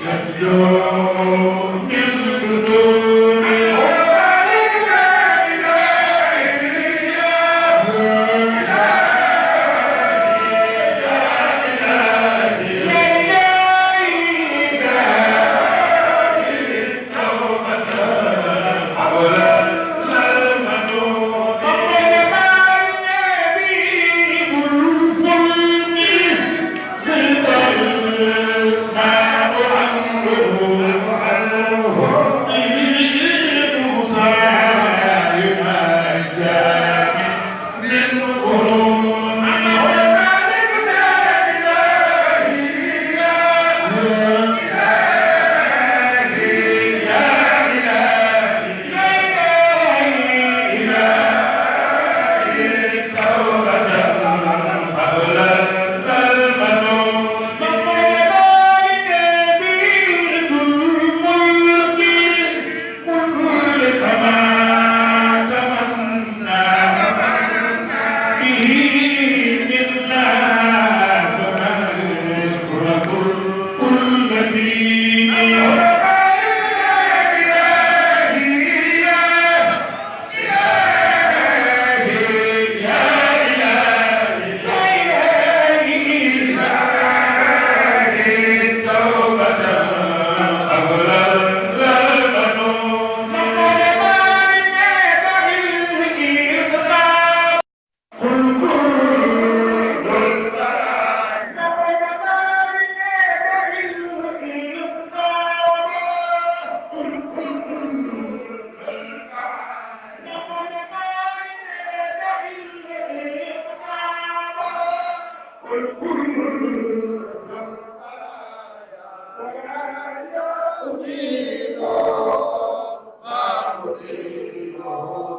Let go. Oh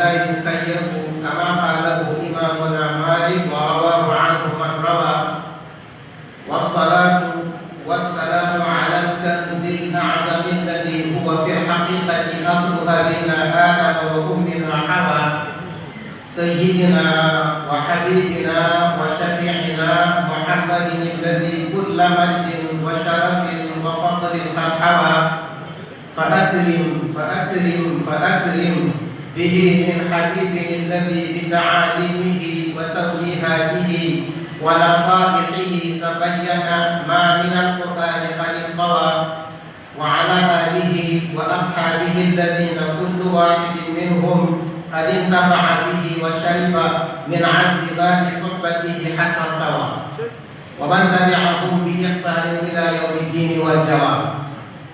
يكيف كما قاله إمامنا مالك ورواه عنه من روى والصلاة والسلام على الكنز الأعظم الذي هو في الحقيقة أصلها بنا آدم وأمنا حواء سيدنا وحبيبنا وشفيعنا محمد الذي كل مجد وشرف وفضل قد حوى فأكرم فأكرم فأكرم به من حبيبه الذي بتعاليمه وتوجيهاته ونصائحه تبين ما من القرآن قد انطوى وعلى آله وأصحابه الذين كل واحد منهم قد انتفع به وشرب من عذب باب صحبته حتى انطوى ومن تبعهم بإحسان إلى يوم الدين والجواب.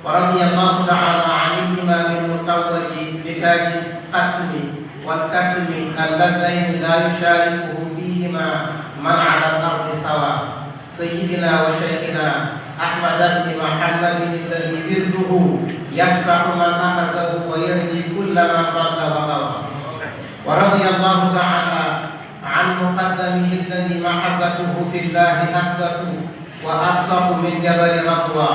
ورضي الله تعالى عن الإمام المتوج بتاج القتل والكتم اللذين لا يشاركه فيهما من على الأرض سواء سيدنا وشيخنا أحمد بن محمد الذي بره يفتح من أخذه ويهدي كل من ضل وغوى ورضي الله تعالى عن مقدمه الذي محبته في الله أثبت وأبسط من جبل رضوى.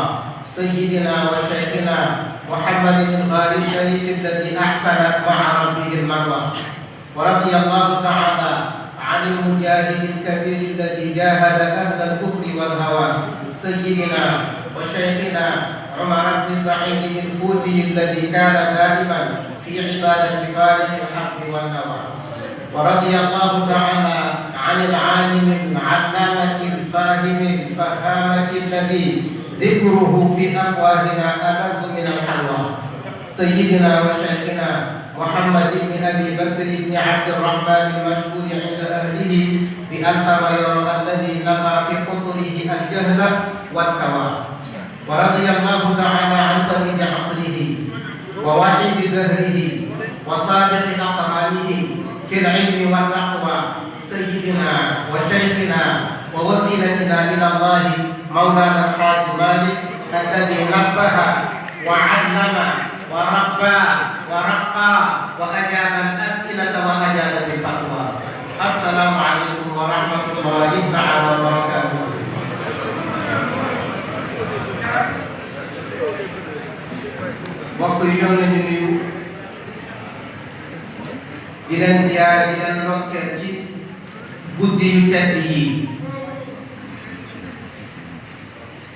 سيدنا وشيخنا محمد الغالي الشريف الذي أحسن مع ربه المروى ورضي الله تعالى عن المجاهد الكبير الذي جاهد أهل الكفر والهوى سيدنا وشيخنا عمر بن سعيد الفوتي الذي كان دائما في عبادة فارق الحق والنوى. ورضي الله تعالى عن العالم العلامة الفاهم الفهامة الذي ذكره في أفواهنا ألذ من الحلوى. سيدنا وشيخنا محمد بن أبي بكر بن عبد الرحمن المشهور عند أهله بألف غير الذي نفى في قطره الجهل والكوى ورضي الله تعالى عن فريد عصره ووحيد دهره وصادق أقراله في العلم والتقوى سيدنا وشيخنا ووسيلتنا إلى الله مولانا الحاج مالك الذي نبه وعلم وربى ورقى وأجاب الأسئلة وأجاب الفتوى السلام عليكم ورحمة الله تعالى وبركاته. mbokk yi ñoo leen di nuyu di leen ziyaar di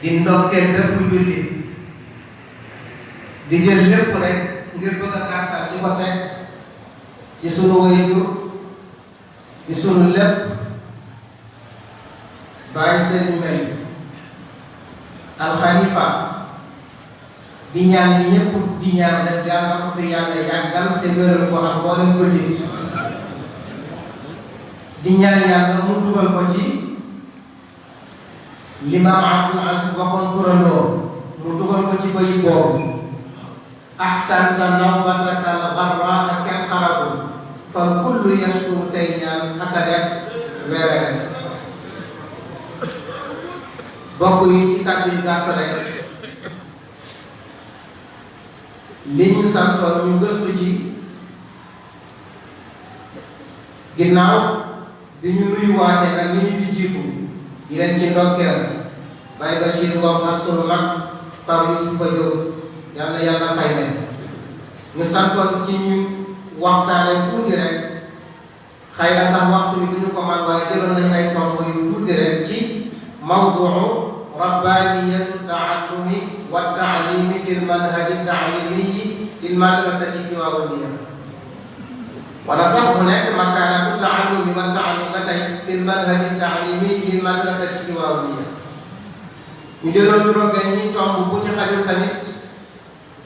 di ndokkeel bépp jullit di jël lépp rek ngir bëgg a gàttal di ko teg ci sunu waajur di sunu lépp bàyyi sëriñ Mbay alxalifa di ñaan ñi ñëpp di ñaan rek yàlla mu dugal ko ci limaam Abdul Aziz waxoon kurandoo mu dugal ko ci bayi boobu ahsanta nawbataka al-gharraa kenn xarabu fa kullu yashkur tey ñaan def weeree bokk yi ci kàddu yu gàtt rek li ñu santoon ñu gëstu ci ginnaaw bi ñu nuyuwaatee nag ñu ñu fi jiitu di leen ci ndokkeel Baye Bachir Ngom ak sunu mag Pape Youssoufa Diop yal na yàlla fay leen ñu santoon ci ñu waxtaane tuuti rek xëy na sax waxtu bi du ñu ko man waaye jëloon nañu ay tomb yu tuuti rek ci mawduu rabbaaniyatu taallumi wa taalimi fi lmanhaji taalimiyi fi lmadrasati tiwaawaniya wala sax mu nekk makaanatu taallumi wa taalim ba tey ñu jëloon juróom-benni tomb bu ci xajul tamit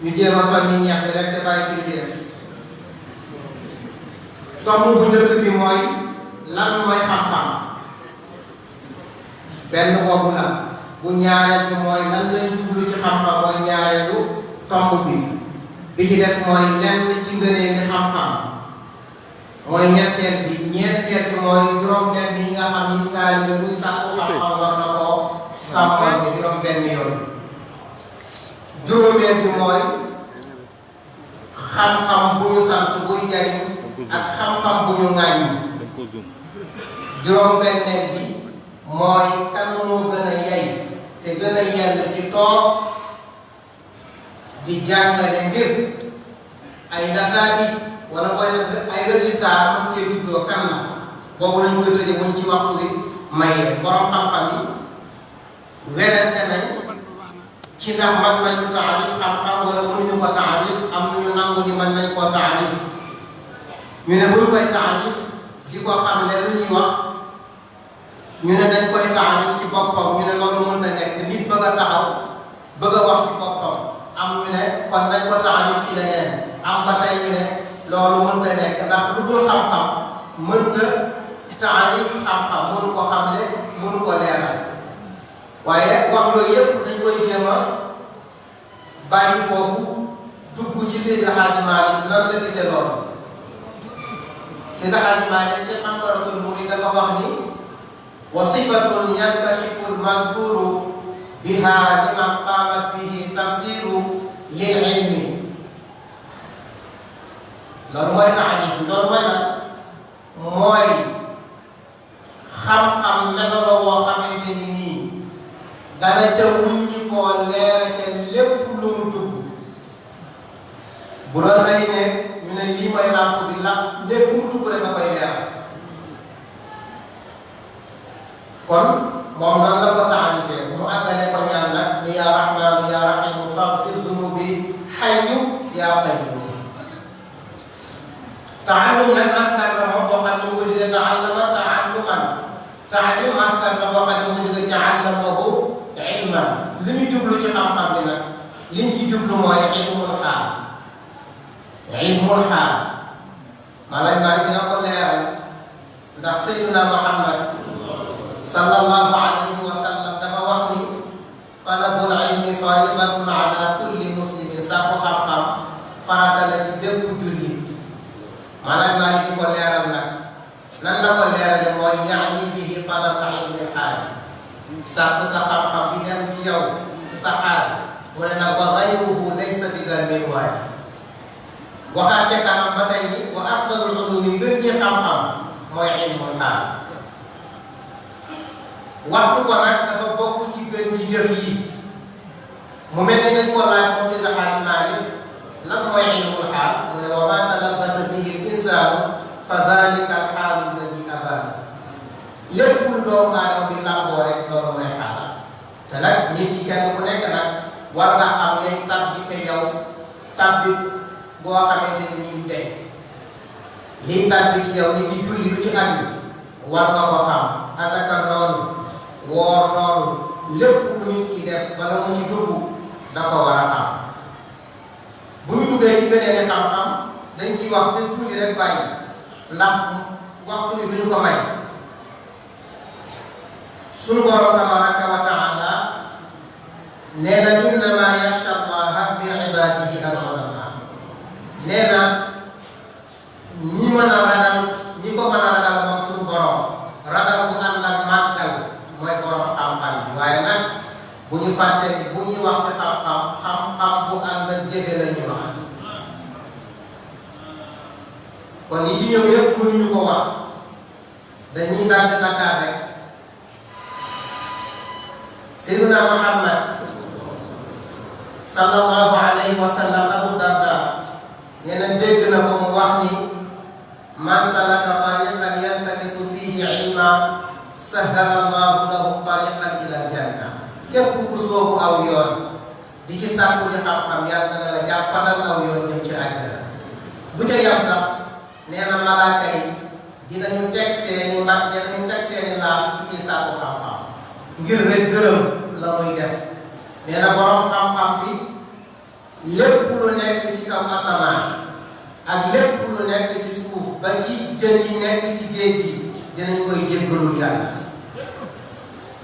ñu jéem a fan ni ñeex bi rek te bàyyi ci ci des tomb bu njëkk bi mooy lan mooy xam-xam benn boobu la bu ñaareel bi mooy lan lañ jublu ci xam-xam mooy ñaareelu tomb bi bi ci des mooy lenn ci ngënee xam-xam mooy ñetteel bi ñeenteel bi mooy juróom-benn yi nga xam ni taalibe bu sàkku xam-xam war na koo bi benn yoon juróomeel bi mooy xam-xam bu ñu sant buy jariñ ak xam-xam bu ñu ŋàññi juróom-benneel bi mooy kan moo gën a yey te gën a yell ci toog di jàngale ngir ay nataati wala booy def ay résultat mën cee juddoo kan la boobu lañ koy tëje buñ ci waxtu bi may borom xam-xam yi werante nañ ci ndax mën nañu taarif xam-xam wala mënuñu ko taarif am nañu nangu ni mën nañ koo taarif. Ñu ne buñ koy taarif di ko xam ne lu ñuy wax ñu ne dañ koy taarif ci boppam ñu ne loolu mën nekk. Nit bëgg a taxaw bëgg a wax ci boppam. Am ñu ne kon dañ ko taarif ci leneen. Am ba tey ñu ne loolu mën nekk. Ndax lu dul xam-xam mënta taarif xam-xam mënu ko xamle mënu ko bàyyi foofu dugg ci Seydi El Hadji Malick nan la gisee loolu Seydi El Hadji Malick ci Qantaratul Murid dafa wax ni wa sifatun yankashifu lmazkuru biha liman qaamat bihi tafsiru lil ilmi loolu mooy taarif bi loolu mooy nag mooy xam-xam melo la woo xamante ni nii dana ca wuññi koo leera ca lépp lu mu dugg bu doon ay ne ñu ne lii mooy làmp bi làmp lépp mu dugg rek da koy leeral kon moom nan la ko taarifee mu àggale ko ñaan nag ni yaa rahmaanu yaa rahiimu faghfir zunubi hayyu yaa qayyuum taallum nag masdar la moom boo xam ne mu ko jógee taallama taalluman taalim masdar la boo xam ne mu ko jógee taallamahu jublu mooy ilmul xaal ilmul xaal maanaam naa dina ko leeral ndax sayyiduna Muhammad sallallahu alayhi wa sallam dafa wax ni talabul ilmi faridatun ala kulli muslimin sàkku xam-xam farata la ci bépp jullit maanaam naa di ko leeral nag nan la ko leerale mooy yaani bihi talaba ilmil xaali sàkku sa xam-xam bi dem ci yow ci sa xaal wala nag wa gayruhu laysa bi zalmin waaye waxaat ca kanam ba tey ni wa afdalul ulumi ngën ci xam-xam mooy ilmul xaal waxtu ko nag dafa bokk ci gën ji jëf yi mu mel ne dañ ko laaj moom si Alxaaji Maalik lan mooy ilmul xaal mu ne wa ma talabbasa bihi l insaanu fa zalika al xaalu war nga xam ne tabbi te yow tabbi boo xamante ni du dee lii tabbi ci yow ni ki julli lu ci aju war nga ko xam asaka noonu woor noonu lépp lu nit kiy def bala mu ci dugg da ko war a xam bu ñu duggee ci gëneele xam-xam dañ ciy wax te tuuti rek bàyyi ndax waxtu bi duñu ko may sunu borom tabaraka wa taala nee na innama yaxsha min ibadihi al ulama nee na ñi mën ñi ko mën a ragal moom borom ragal bu ànd ak màggal borom xam-xam bi waaye nag ni wax ci xam-xam xam-xam Seydina Muhammad sallallahu alayhi wa sallam Abu Darda. Nee na na ko mu wax ni. Man salaka tariqan yaltamisu fihi ilma sahala allahu lahu tariqan ila janna képp ku soobu aw yoon di ci sàkku di xam-xam yàlla dana la jàppandal aw yoon jëm ci àjjana bu ca yam sax nee na malaaka yi dinañu teg seeni mbag dinañu teg seeni laaf ci kii sàkku xam-xam ngir rek gërëm la muy def nee na borom xam-xam bi lépp lu nekk ci kaw asamaan ak lépp lu nekk ci suuf ba ci jën yi nekk ci géej gi dinañ koy jéggalul yàlla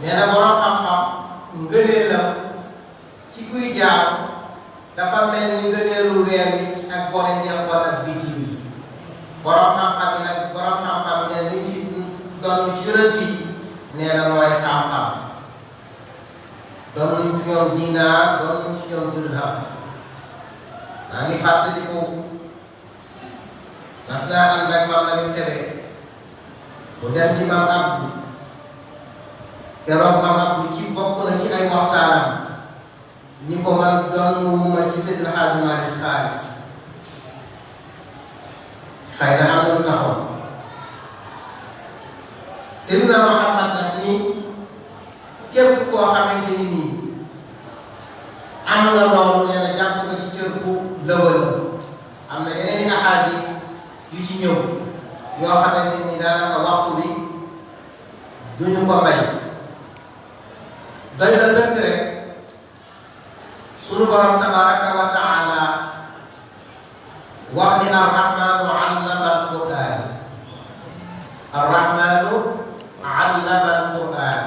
nee na borom xam-xam ngëneelam ci kuy jaar dafa mel ni ngëneelu weer wi ak boole njeexoon ak bitim yi borom xam-xam yi nag borom xam-xam yi ne liñ fi doon ci yonent yi nee na mooy xam-xam doon nañ ci ñoom dinaar doon nañ ñoom dirham maa ngi fàttaliku mas naa ànd ak mam la ñu tebe bu dem ci mam Abdou keroog mam Abdou ci bokk na ci ay waxtaanam ni ko man doon wuma ci Seydil na am na Muhammad ni képp koo xamante ni nii am nga loolu nee na jàpp nga ci cër bu lëwal am na yeneen i ahadis yu ci ñëw yoo xamante ni daanaka waxtu bi duñu ko may doy na sëkk rek sunu borom tabaraka wa taala wax ni allama alquran arrahmanu allama alquran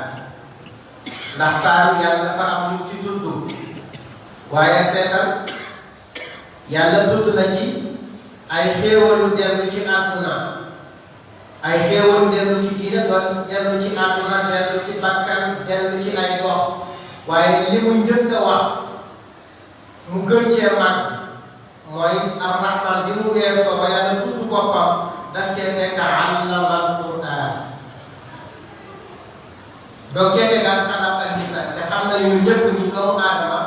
ndax saaru yàlla dafa am ñu ci tudd waaye seetal yàlla tudd na ci ay xéewalu dellu ci àdduna. Ay xéewalu dellu ci diine doon dellu ci àdduna dellu ci bakkan dellu ci ay gox. Waaye li mu wax mu gën cee mag mooy arrahman bi mu weesoo ba yàlla tudd boppam daf cee tekk allama alquran donc cee tegaat xalaat ak lisan te xam nañu ñun ñëpp ni doomu aadama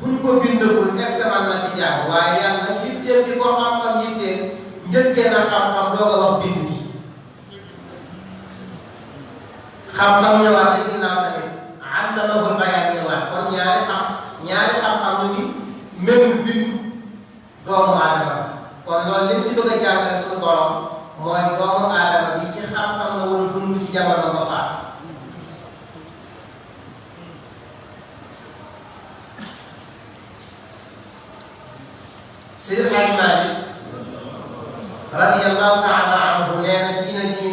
bu ko bindagul est ce que mën na fi jàng waaye yàlla yitteel di ko xam-xam yitteel njëkkee na xam-xam doog a wax bind gi. Xam-xam ñëwaat te ginnaaw tamit allamahul bayaan ñëwaat. Kon ñaari xam ñaari xam-xam ñu ngi méng bind doomu aadama. Kon loolu lim ci bëgg a jàngale suñu mooy doomu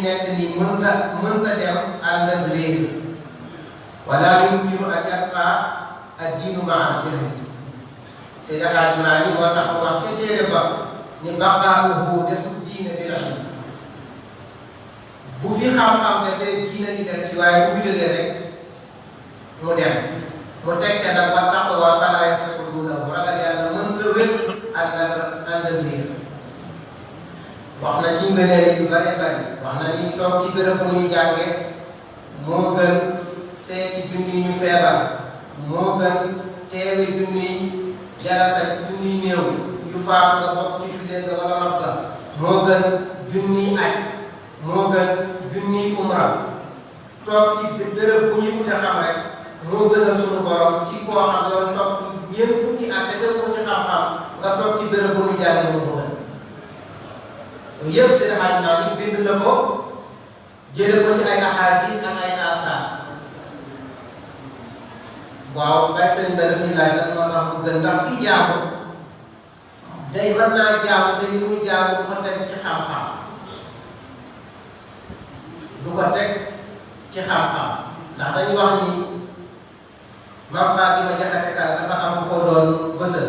Nekk nii mënta mënta dem ànd ak réer wala yumkinu an yabqa ad-diinu maa al-jahli Seydi Hadji Malick moo tax mu wax ca téere ba ni baqaa'uhu desul diine bil ilm bu fi xam-xam desee diina di des waaye bu fi jógee rek mu dem mu teg ca nag wa taqwa falaa ak ànd ak liir wax na ci ngëneel yu bare bari wax na ni toog ci bërëb bu ñuy jànge moo gën seeti junni ñu feebar moo gën teewe junni jalasa junni néew yu faatu nga bokk ci jullee ga wala rob ga moo gën junni aj moo gën junni umra toog ci bërëb bu ñuy wute xam rek moo gënal sunu borom ci koo xam ne doon ñeent fukki at te def ko ci xam-xam nga toog ci bërëb bu ñu jàngee moo ko gën yëpp seen xaaj naa yi bind na ko jële ko ci ay ahadis ak ay asaar. Waaw bay sëriñ ba daf laaj lan moo tax mu gën ndax kii jaamu day mën naa jaamu te li muy jaamu du ko teg ci xam-xam. Du ko teg ci xam-xam. Ndax dañuy wax ni Maam Fatima Jaxate Kala dafa am ko doon bësal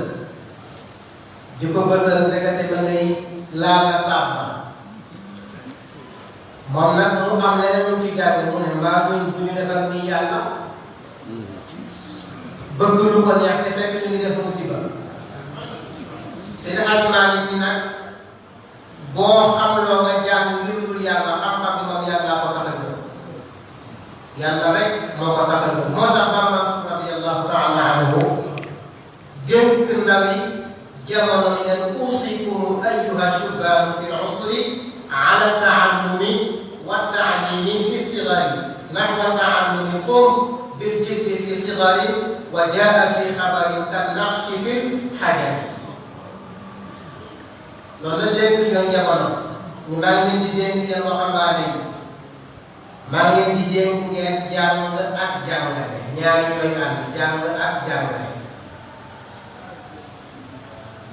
di ko bësal ndekete ma ngay laal la tàbba moom nag mu am leneen lu ci jàng mu ne mbaa duñ du ñu defal nii yàlla bëgg lu ko neex te fekk ñu ngi def musiba Hadji Malick ñi nag boo xamloo nga jàng ngir yàlla xam-xam bi moom yàllaa ko tax a gëm yàlla rek moo ko tax a gëm moo tax kan naqshi fi xajari loolu la dénk ñoom jamono ñu maa ngi leen di dénk yéen waxambaane yi maa ngi leen di dénk ngeen jàng ak jàngale ñaari ñooy ànd jàng ak jàngale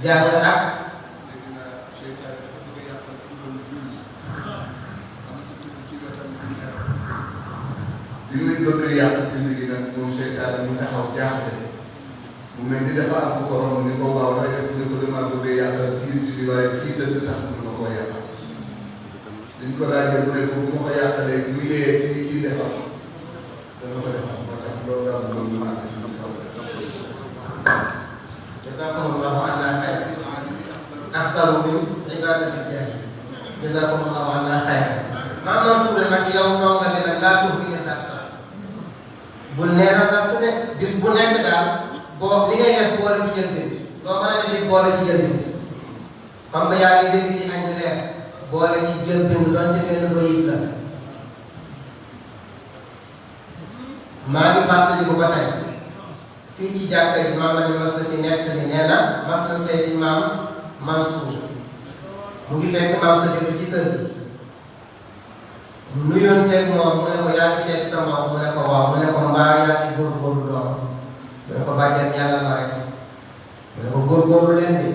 jàng ak jazakumullahu anna xayr Maam Mansuur nag yow ndongo bi nag laa tuux ne nee na darsa de bis bu nekk daal boo li ngay def boole ci bi loo mën a defit boole ci bi comme que yaa ngi dégg di añ reer boole ci doon ci benn bayit la maa ngi fàttali ko ba tey fii ci jàkka ji maam la mi mas na fi nettali nee na mas na seeti maam Mansuur mu ngi fekk maam sa fekk ci kër gi mu nuyoon teg moom mu ne ko yaa ngi seeti sa mbokk mu ne ko waaw mu ne ko mbaa yaa ngi góorgóorlu doom mu ne ko bàjjan ñaanal ma rek mu ne ko góorgóorlu leen de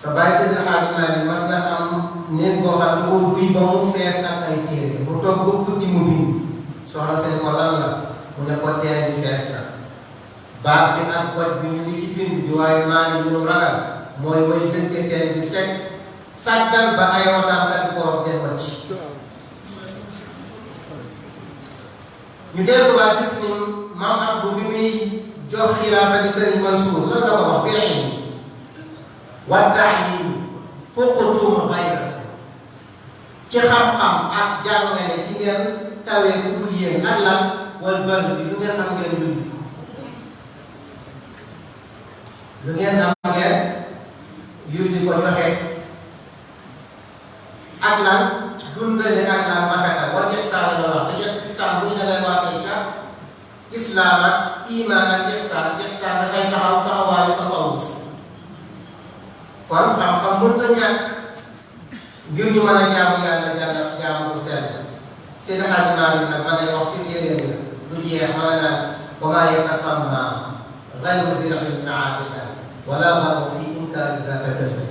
sa bàyyi Seydi Hadji Malick mas na am néeg boo xam ne ko duy ba mu fees ak ay téere mu toog ba guddi mu bind soxna si ne ko lan la mu ne ko teen bi fees na baat bi ak goj bi ñu ngi ci bind bi waaye maa ngi ñu ragal mooy way dëkke teen bi sekk sàggal ba ay wataan kat di ko rob teen wacc ñu delluwaat gis ni maam Abdou bi muy jox xilaafa gi Sëriñ Mansuur la la ko wax bil ilmi wa taalim fuqtum xayra ci xam-xam ak jàngale ci ngeen kawee ku dul yéen ak lan wal bëri bi lu ngeen am ngeen yulli ko lu ngeen am ngeen yulli ko joxe ak lan dundale ak lan rafetal wala ihsaan la wax te jëpp ihsaan bu ñu demee waatee ca islaam ak iman ak ihsaan ihsaan dafay taxaw taxawaayu tasawuf. Kon xam-xam mënta ñàkk ngir ñu mën a jaamu yàlla jàlla jaamu bu sell seen Xaaji Maalik nag ma ngay wax ci téeréem bi du jeex nga naan wa maa yatasamma gayru zil ilmi aabidan wala marru fi inkaari zaaka kasbi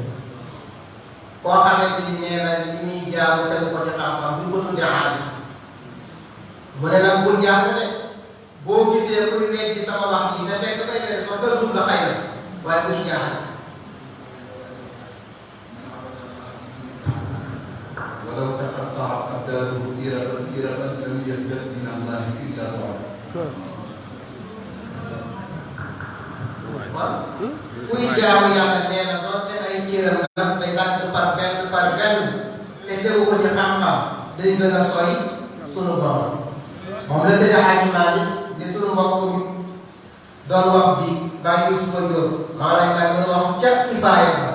koo xamante ni nee na li muy jaamu tegu ko ci xam-xam duñ ko tuddee aabid mu ne nag bul jaaxle de boo gisee kuy weddi sama wax yi te fekk bay weddi sax ba suuf la xëy na waaye bu ci jaaxle ولو تقطعت أبدانه إربا إربا لم يزدد من الله إلا بعدا kon kuy jaamu yàlla nee na doonte ay cëram daf koy dagg par benn par benn te tegu ko ci xam-xam day gën a sori sunu borom moom la Seydi Hadji Malick Baay Yusufa Jóob maa lañ maa ngi wax ca kifaaya ba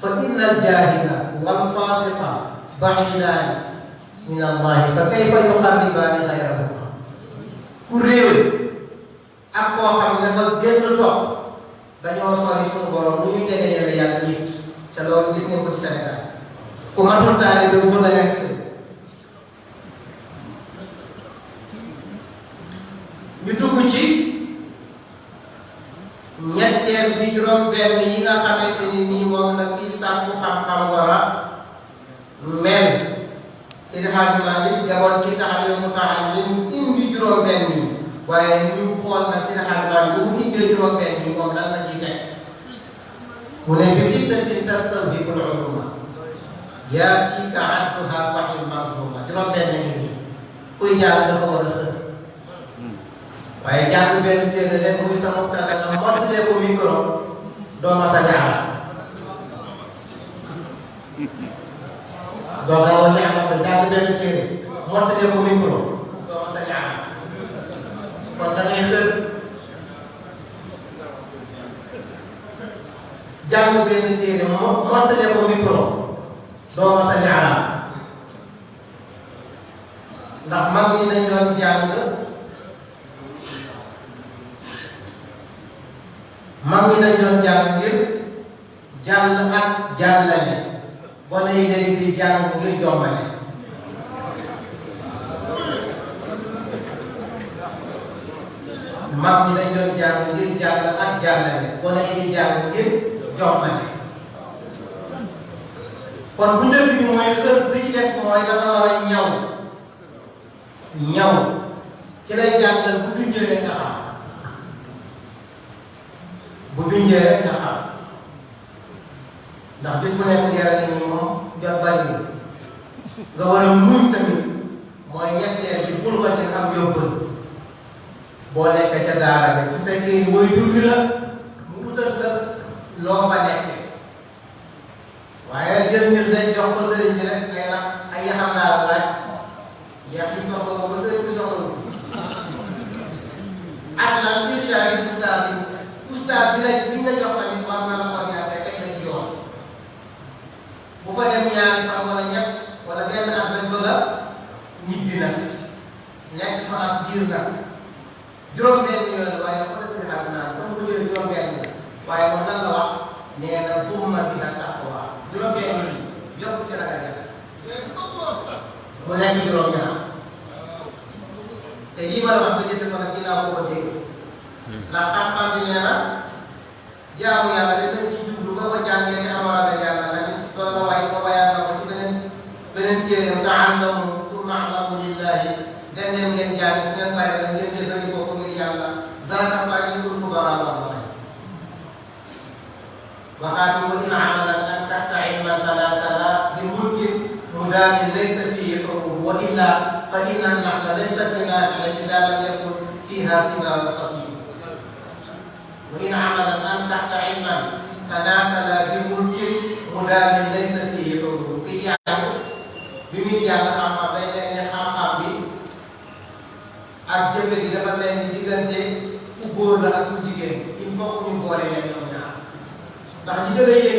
fa inna al jaahila wal faasiqa ba'idaani min allahi fa kayfa yuqarribaani gayrahuma ku réew ak koo xam ne dafa génn topp dañoo sori suñu borom lu ñuy tegee la yàlla nit te loolu gis ngeen ko ci Sénégal ku matul taalibe bu bëgg a ñu dugg ci bi juróom benn yi nga xamante ni moom la sàkku xam-xam mel Seydi Hadji Malick demoon ci taxalim mu taxalim indi juróom benn yi waaye ñu xool nag Seydi Hadji Malick bu mu indee juróom benn yi moom lan la ciy teg mu ne bi sittatin tastawhibul uluma yaatika adduha fahil manzuma juróom benn ngi nii kuy dafa war a waaye jàng benn téere leen muy sa mubtada nga mottalee ko micro doo ma sa jaar doo gaaw a ñaanal ba jàng benn téere mottalee ko micro doo ma sa ñaanal kon da ngay xër jàng benn téere mo mottalee ko micro doo ma sa ñaanal ndax mag ñi dañ doon jàng mag ñi dañ doon jàng ngir jàll ak jàllale. Gone yi léegi di jàng ngir jombale. Mag ñi dañ doon jàng ngir jàll ak jàllale. Gone yi di jàng ngir jombale. Kon bu njëkk bi mooy xër bi ci des mooy da nga war a ñaw. Ñaw. Ci lay jàngal bu junjee rek nga xam. Bu junjee rek nga xam ndax bis bu nekk leer a ngi moom jot bariwul nga war a muñ tamit mooy ñetteel bi bul ko ci am yóbbal boo nekkee ca daara bi su fekkee ni woy jur bi la mu utal la loo fa nekk waaye jël nit rek jox ko sëriñ bi rek ay la ay yaxam laa la laaj yax bi soxla ko ba sëriñ bi soxla ak lan yi ustaas yi ustaas bi la bi ñu la jox tamit war na la ko ñaar te teg la ci yoon bu fa dem ñaari fan wala ñett wala benn at lañ bëgg a ñibbi na nekk fa as diir na juróom-benn yoon waaye nag ko def xam naa comme ko jëlee juróom-benn la waaye moom lan la wax nee na dumma bi na taqwa juróom-benn yi yokk ci ragal yàlla mu nekk juróom-ñaar te lii ma la wax nga jëfe ko nag ginnaaw boo ko dégg ndax xam-xam bi nee na jaamu yàlla dañ lañ ci jublu ba ko jàngee te amoo ragal yàlla tamit loolu la waay ko wayaat na ko ci beneen beneen téeréem taallamu summa alamu lillahi dem leen ngeen jàng su ngeen paree nag ngeen jëfandikoo ko ngir yàlla zaaka faajikul kubara wallahi waxaat wa in amalan an taxta ilman tanasala bi mulkin mudaamin laysa fihi xurub wa illa fa inna naxla laysat bi naafiin ida lam yakun fiha thimaaru xatib wa in amalan an taxta ilman tanasala bi mulkin mudaamin laysa fihi xurub ki jàng bi muy jàng xam-xam day mel ni xam-xam bi ak jëfe gi dafa mel ni diggante ku góor la il ndax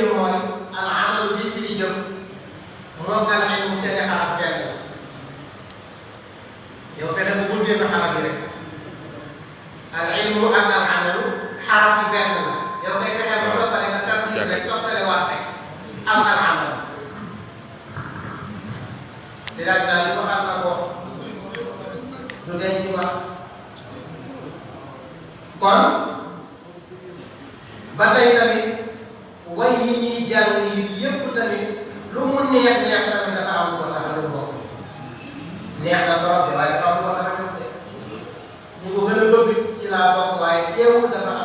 a mooy al amalu bi fi di jëf moom al ilmu seeni la yow fexe bu xaraf yi rek al ilmu ak al amalu xaraf yi benn la yow koy fexe ba soo paree nga tartiib rek toftale waat rek am al amalu Siraaj daal li waxal na ko du denc di wax kon ba tey tamit way yi ñuy jàng yi yépp tamit lu mu neex neex tamit dafa am lu ko tax a jóg mbokk yi neex na trop de waaye dafa am lu ko tax a jóg de ñu ko gën a bëgg ci laa bokk waaye teewul dafa am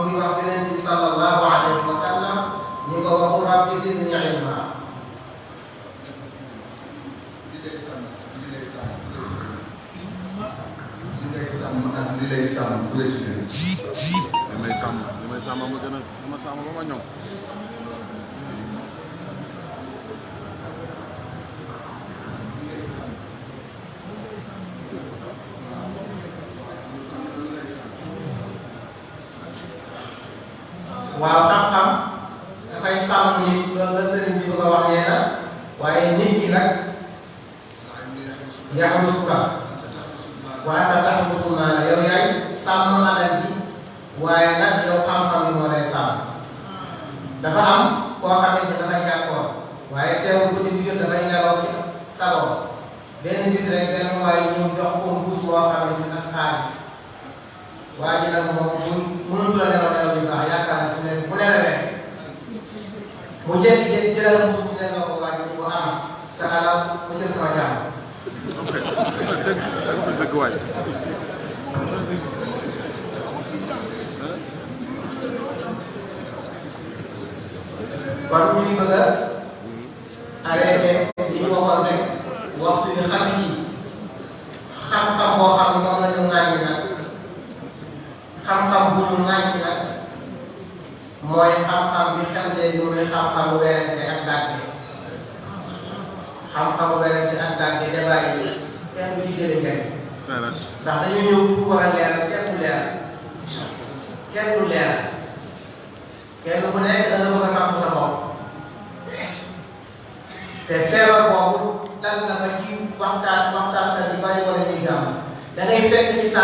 mu ngi wax beneen bi sallallahu alayhi wa sallam ni ko waxu rabbi zidni ilma li lay sàmm bu la ci gën li may sàmm li may sàmm ma gën a ma sàmm ba ma ñoŋ hujan jadi jalan rumus dan Allah ini doa segala hujan saja. Terguai. Baru ini bagai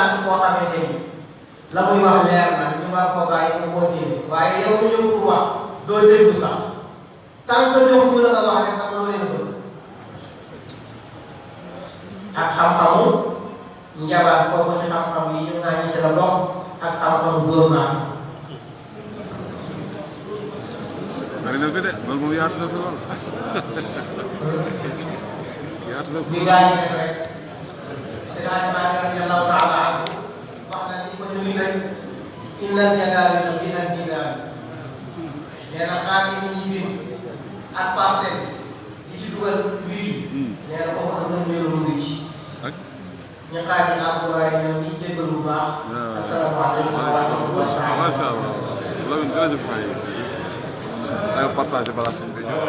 fekk ci koo xamante ni la muy wax leer na ñu war koo bàyyi mu continuer. Waaye yow ñëw pour wax doo déglu sax. Tant que ñëw bu la nga wax rek amuloo leen a bëgg. Ak xam-xamu njabaat kooku ci xam-xam yi ñu ngaa ñi ci la bokk ak xam-xamu dóor maatu bari na fi de loolu moom yaatu na fi lool. Yaatu na fi bi gaa def rek. Seydi Maalik radiyallahu taala anhu wax na ni ko ñu ngi tëj innal jadaawila bi al jidaal nee na xaati yi ñuy bind ak parcelle di ci dugal mbir yi nee na kooku am na mbiru mu ngi ci ak ñu xaati abdoulaye ñoom ñi jéggal bu baax asalaamaaleykum wa rahmatullahi macha allah loolu jërëjëf waay ay partagé balaa sëñ bi ñëw